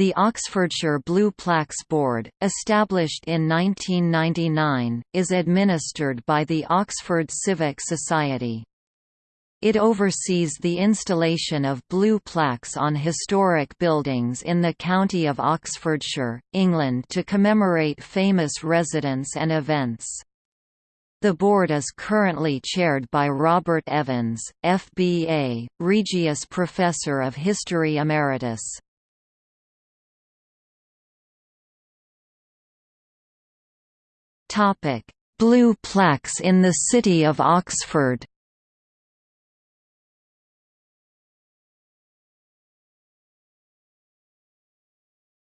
The Oxfordshire Blue Plaques Board, established in 1999, is administered by the Oxford Civic Society. It oversees the installation of blue plaques on historic buildings in the county of Oxfordshire, England to commemorate famous residents and events. The board is currently chaired by Robert Evans, FBA, Regius Professor of History Emeritus. Blue plaques in the city of Oxford.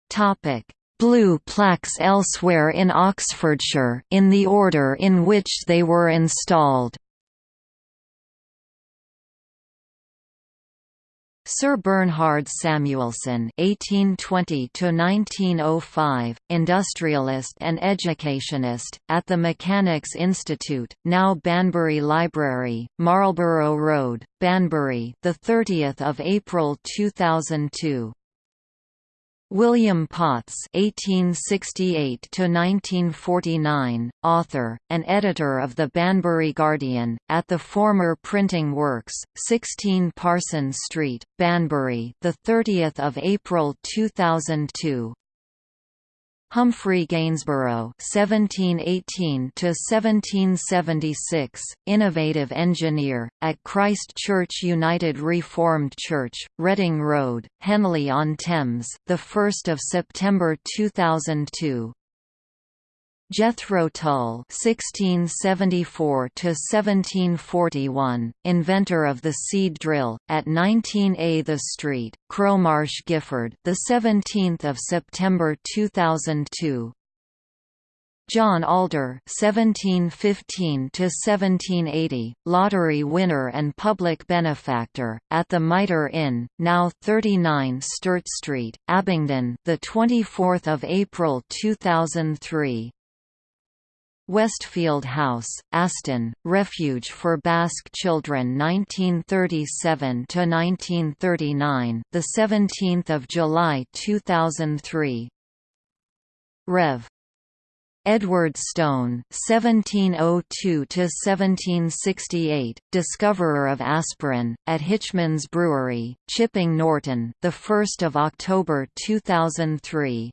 Topic: Blue plaques elsewhere in Oxfordshire in the order in which they were installed. Sir Bernhard Samuelson (1820–1905), industrialist and educationist, at the Mechanics Institute, now Banbury Library, Marlborough Road, Banbury, the 30th of April 2002. William Potts (1868–1949), author and editor of the Banbury Guardian, at the former Printing Works, 16 Parsons Street, Banbury, the 30th of April 2002. Humphrey Gainsborough (1718–1776), innovative engineer at Christ Church United Reformed Church, Reading Road, Henley on Thames, the 1st of September 2002. Jethro Tull (1674–1741), inventor of the seed drill, at 19A The Street, Crowmarsh, Gifford, the 17th of September 2002. John Alder (1715–1780), lottery winner and public benefactor, at the Mitre Inn, now 39 Stert Street, Abingdon, the 24th of April 2003. Westfield House, Aston, Refuge for Basque Children 1937 to 1939, the 17th of July 2003. Rev. Edward Stone, 1702–1768, discoverer of aspirin, at Hitchman's Brewery, Chipping Norton, the 1st of October 2003.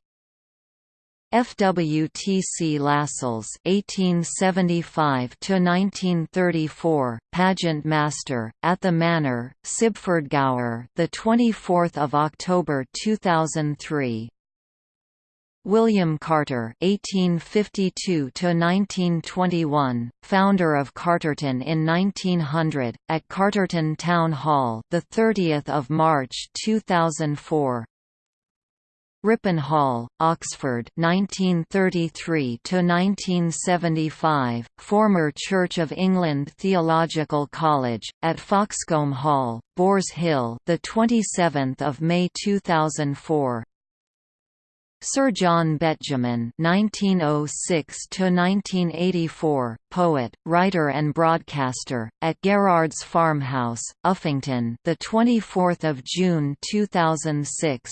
FWTC Lascelles (1875–1934), pageant master at the Manor, Sibford Gower, the 24th of October 2003. William Carter (1852–1921), founder of Carterton in 1900, at Carterton Town Hall, the 30th of March 2004. Ripon Hall, Oxford 1933 1975, former Church of England Theological College, at Foxcombe Hall, Boars Hill, the 27th of May 2004. Sir John Betjeman 1906 to 1984, poet, writer, and broadcaster, at Gerrard's Farmhouse, Uffington, the 24th of June 2006.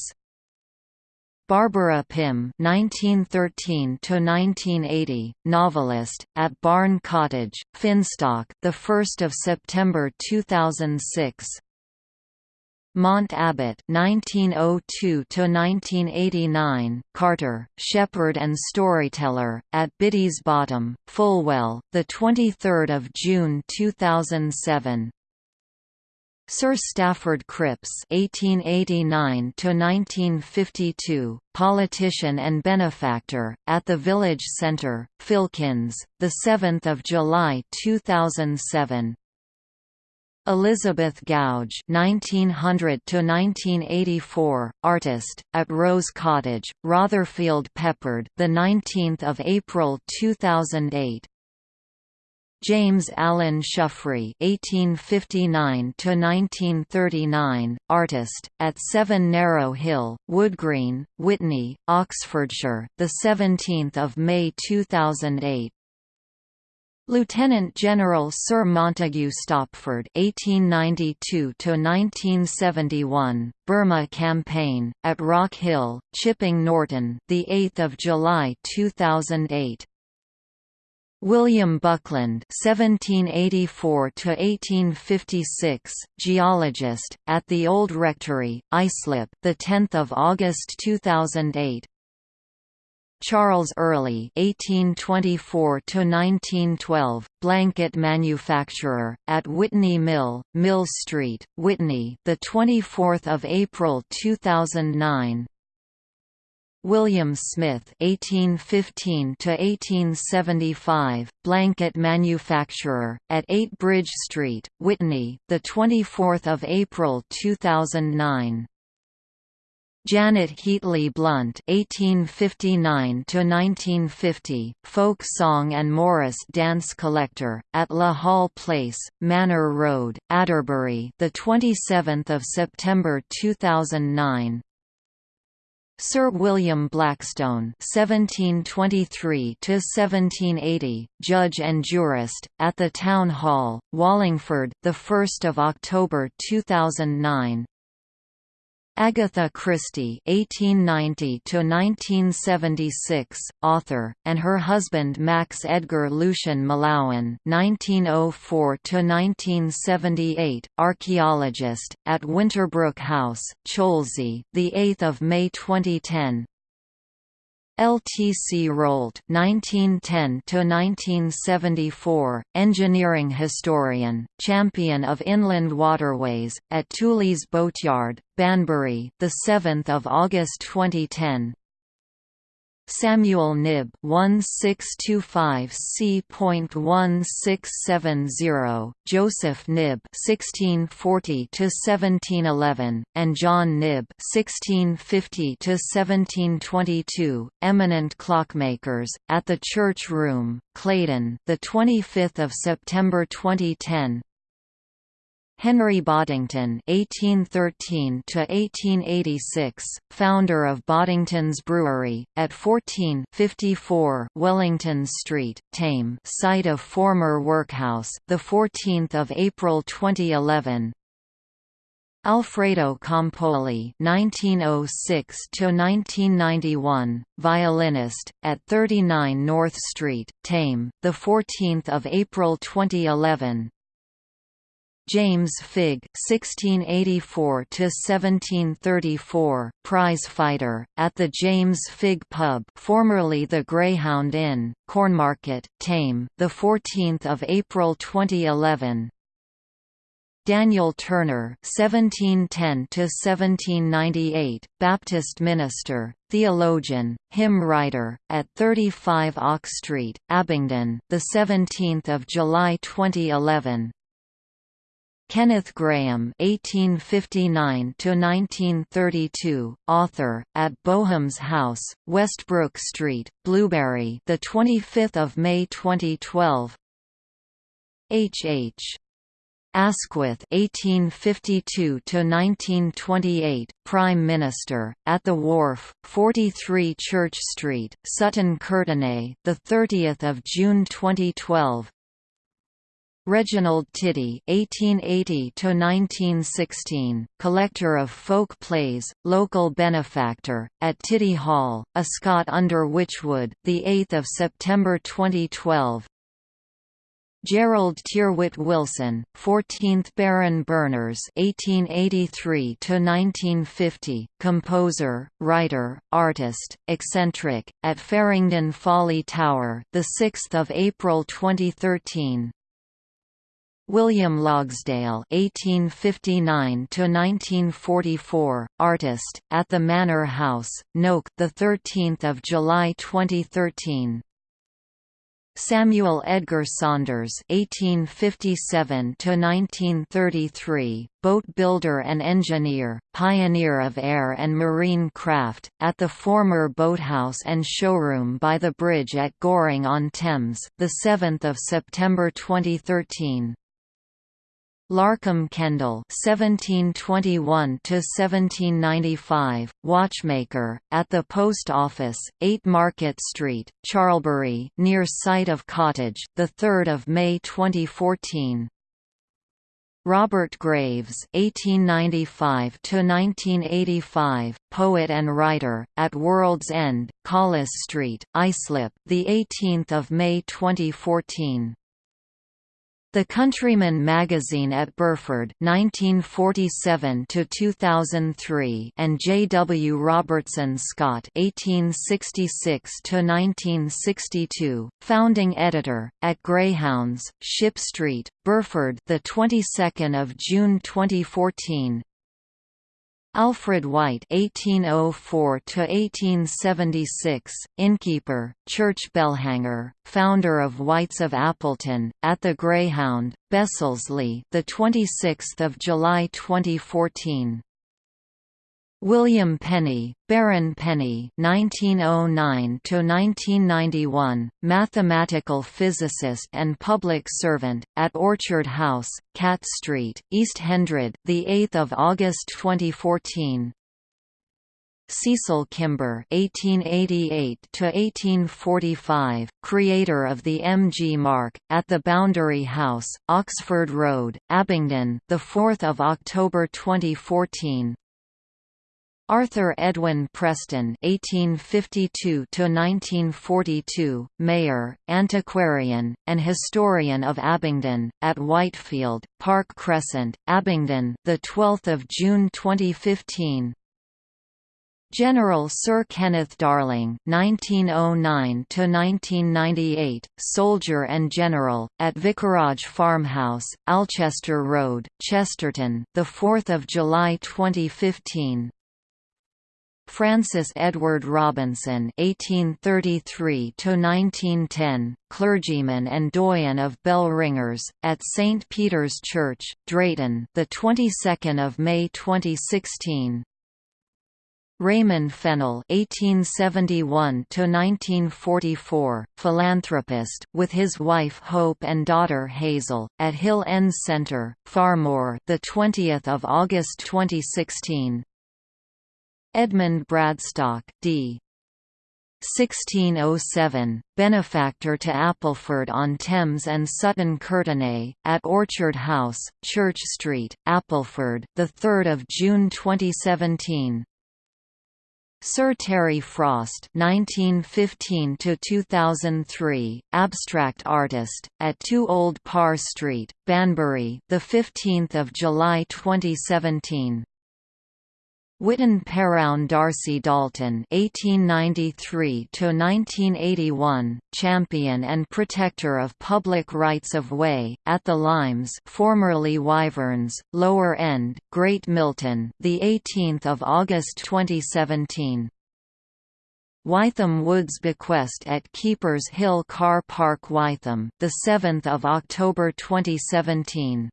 Barbara Pym (1913–1980), novelist, at Barn Cottage, Finstock, the 1st of September 2006. Mont Abbott (1902–1989), Carter, shepherd and storyteller, at Biddy's Bottom, Fulwell, the 23rd of June 2007. Sir Stafford Cripps (1889–1952), politician and benefactor, at the Village Centre, Filkins, the 7th of July 2007. Elizabeth Goudge (1900–1984), artist, at Rose Cottage, Rotherfield Peppard, the 19th of April 2008. James Allen Shuffrey (1859–1939), artist, at 7 Narrow Hill, Woodgreen, Witney, Oxfordshire, the 17th of May 2008. Lieutenant General Sir Montague Stopford (1892–1971), Burma Campaign at Rock Hill, Chipping Norton, the 8th of July 2008. William Buckland (1784–1856), geologist, at the Old Rectory, Islip, the 10th of August 2008. Charles Early (1824–1912), blanket manufacturer at Witney Mill, Mill Street, Witney, the 24th of April 2009. William Smith (1815–1875), blanket manufacturer at 8 Bridge Street, Witney, the 24th of April 2009. Janet Heatley Blunt (1859–1950), folk song and Morris dance collector at La Hall Place, Manor Road, Adderbury, the 27th of September 2009. Sir William Blackstone (1723–1780), judge and jurist at the Town Hall, Wallingford, the 1st of October 2009. Agatha Christie (1890–1976), author, and her husband Max Edgar Lucien Mallowan (1904–1978), archaeologist at Winterbrook House, Cholsey, the 8th of May 2010. LTC Rolt (1910–1974), engineering historian, champion of inland waterways at Tooley's Boatyard, Banbury, the 7th of August 2010. Samuel Knibb 1625 C.1670, Joseph Knibb 1640–1711, and John Knibb 1650–1722, eminent clockmakers, at the Church Room, Claydon, the 25th of September 2010. Henry Boddington (1813–1886), founder of Boddington's Brewery at 1454 Wellington Street, Thame, site of former workhouse, the 14th of April 2011. Alfredo Campoli (1906–1991), violinist, at 39 North Street, Thame, the 14th of April 2011. James Figg (1684–1734), prize-fighter at the James Figg Pub, formerly the Greyhound Inn, Cornmarket, Thame, the 14th of April 2011. Daniel Turner (1710–1798), Baptist minister, theologian, hymn writer, at 35 Ock Street, Abingdon, the 17th of July 2011. Kenneth Grahame (1859–1932), author, at Boham's House, Westbrook Street, Blewbury, the 25th of May 2012. H. H. Asquith (1852–1928), Prime Minister, at the Wharf, 43 Church Street, Sutton Courtenay, the 30th of June 2012. Reginald Tiddy (1880–1916), collector of folk plays, local benefactor at Tiddy Hall, Ascott under Wychwood, the 8th of September 2012. Gerald Tyrwhitt Wilson, 14th Baron Berners (1883–1950), composer, writer, artist, eccentric, at Faringdon Folly Tower, the 6th of April 2013. William Logsdail (1859–1944), artist, at the Manor House, Noke, the 13th of July 2013. Samuel Edgar Saunders (1857–1933), boat builder and engineer, pioneer of air and marine craft, at the former boathouse and showroom by the bridge at Goring on Thames, the 7th of September 2013. Larcum Kendall (1721–1795), watchmaker, at the post office, 8 Market Street, Charlbury, near site of cottage, the 3rd of May 2014. Robert Graves (1895–1985), poet and writer, at World's End, Collis Street, Islip, the 18th of May 2014. The Countryman magazine at Burford 1947 to 2003 and J. W. Robertson Scott 1866 to 1962, founding editor at Greyhounds, Ship Street, Burford, the 22nd of June 2014. Alfred White (1804–1876), innkeeper, church bellhanger, founder of Whites of Appleton, at the Greyhound, Besselsleigh, the 26th of July 2014. William Penny, Baron Penny (1909–1991), mathematical physicist and public servant, at Orchard House, Catt Street, East Hendred, the 8th of August 2014. Cecil Kimber (1888–1845), creator of the MG marque, at the Boundary House, Oxford Road, Abingdon, the 4th of October 2014. Arthur Edwin Preston (1852–1942), mayor, antiquarian, and historian of Abingdon, at Whitefield, Park Crescent, Abingdon, the 12th of June 2015. General Sir Kenneth Darling (1909–1998), soldier and general, at Vicarage Farmhouse, Alchester Road, Chesterton, the 4th of July 2015. Francis Edward Robinson (1833–1910), clergyman and doyen of bell ringers at St Peter's Church, Drayton, the 22nd of May 2016. Raymond Fennell (1871–1944), philanthropist, with his wife Hope and daughter Hazel, at Hill End Centre, Farmoor, the 20th of August 2016. Edmund Bradstock d. 1607, benefactor to Appleford-on-Thames and Sutton Courtenay, at Orchard House, Church Street, Appleford, 3 June 2017. Sir Terry Frost (1915–2003), abstract artist, at 2 Old Parr Street, Banbury, the 15th of July 2017. Witten Perowne D'Arcy Dalton (1893–1981), champion and protector of public rights of way at the Limes, formerly Wyverns, Lower End, Great Milton, the 18th of August 2017. Wytham Woods bequest at Keepers Hill Car Park Wytham, the 7th of October 2017.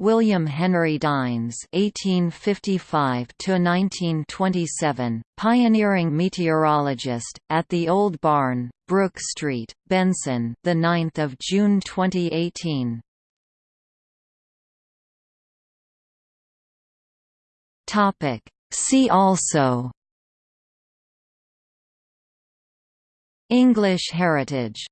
William Henry Dines (1855–1927), pioneering meteorologist, at the Old Barn, Brook Street, Benson, the 9th of June 2018. Topic. See also. English heritage